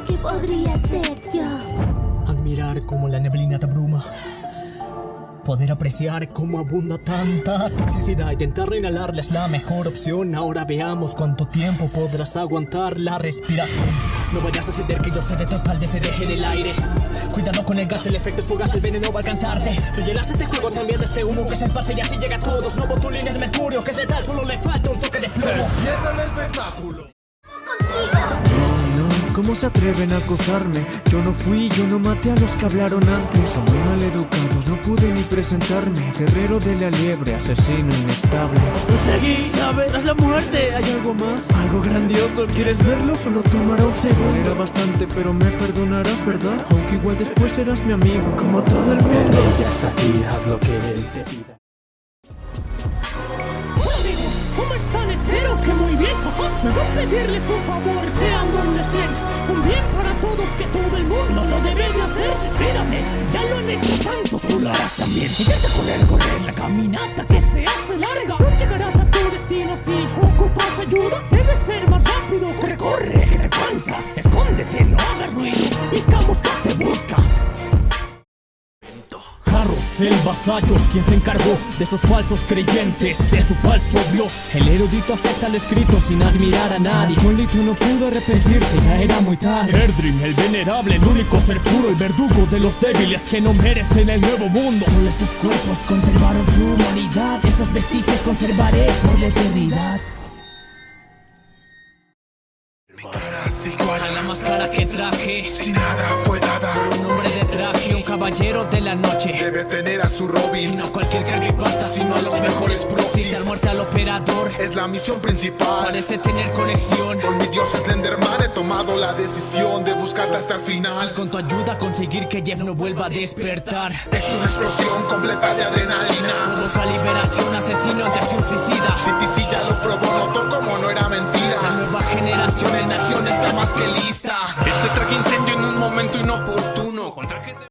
mejor que podría ser yo. Admirar cómo la neblina te abruma. Poder apreciar cómo abunda tanta toxicidad. Intentar inhalarla es la mejor opción. Ahora veamos cuánto tiempo podrás aguantar la respiración. No vayas a ceder que yo sé de total de se deje en el aire. Cuidado con el gas, el efecto es fugaz, el veneno va a alcanzarte. Tú llenaste este juego también de este humo que se pase y así llega a todos. No botulines de mercurio, que es tal, solo le falta un toque de plomo. ¡Mierda el espectáculo! ¿Cómo se atreven a acosarme? Yo no fui, yo no maté a los que hablaron antes Son muy mal educados, no pude ni presentarme Guerrero de la liebre, asesino inestable Seguí, ¿sabes? Tras la muerte hay algo más Algo grandioso, ¿quieres verlo? Solo tomará un segundo Era bastante, pero me perdonarás, ¿verdad? Aunque igual después serás mi amigo Como todo el mundo ya está aquí, haz lo que él te pida. Me voy a pedirles un favor, sean donde estén. Un bien para todos que todo el mundo lo debe de hacer. Suicídate, ya lo han hecho tantos, tú lo harás también. Intenta correr, correr la caminata que se hace larga. No llegarás a tu destino si ocupas ayuda. Debes ser más rápido, corre, corre, que te cansa. Escóndete, El vasallo, quien se encargó de esos falsos creyentes, de su falso Dios. El erudito acepta lo escrito sin admirar a nadie. Juanito no pudo arrepentirse, ya era muy tarde. Erdrim, el venerable, el único ser puro, el verdugo de los débiles que no merecen el nuevo mundo. Solo estos cuerpos conservaron su humanidad. Esos vestigios conservaré por la eternidad. Cara es igual A la máscara que traje, Si nada fue dada un hombre de traje, un caballero de la noche. Debe tener a su Y Robin no cualquier creepypasta, sino a los mejores profis. Dar muerte al operador, Es la misión principal parece tener conexión. Con mi dios Slenderman he tomado la decisión de buscarte hasta el final Con tu ayuda conseguir que Jeff no vuelva a despertar. Es una explosión completa de adrenalina Provoca liberación, asesino que un suicida. Está más que lista. Este traje incendio en un momento inoportuno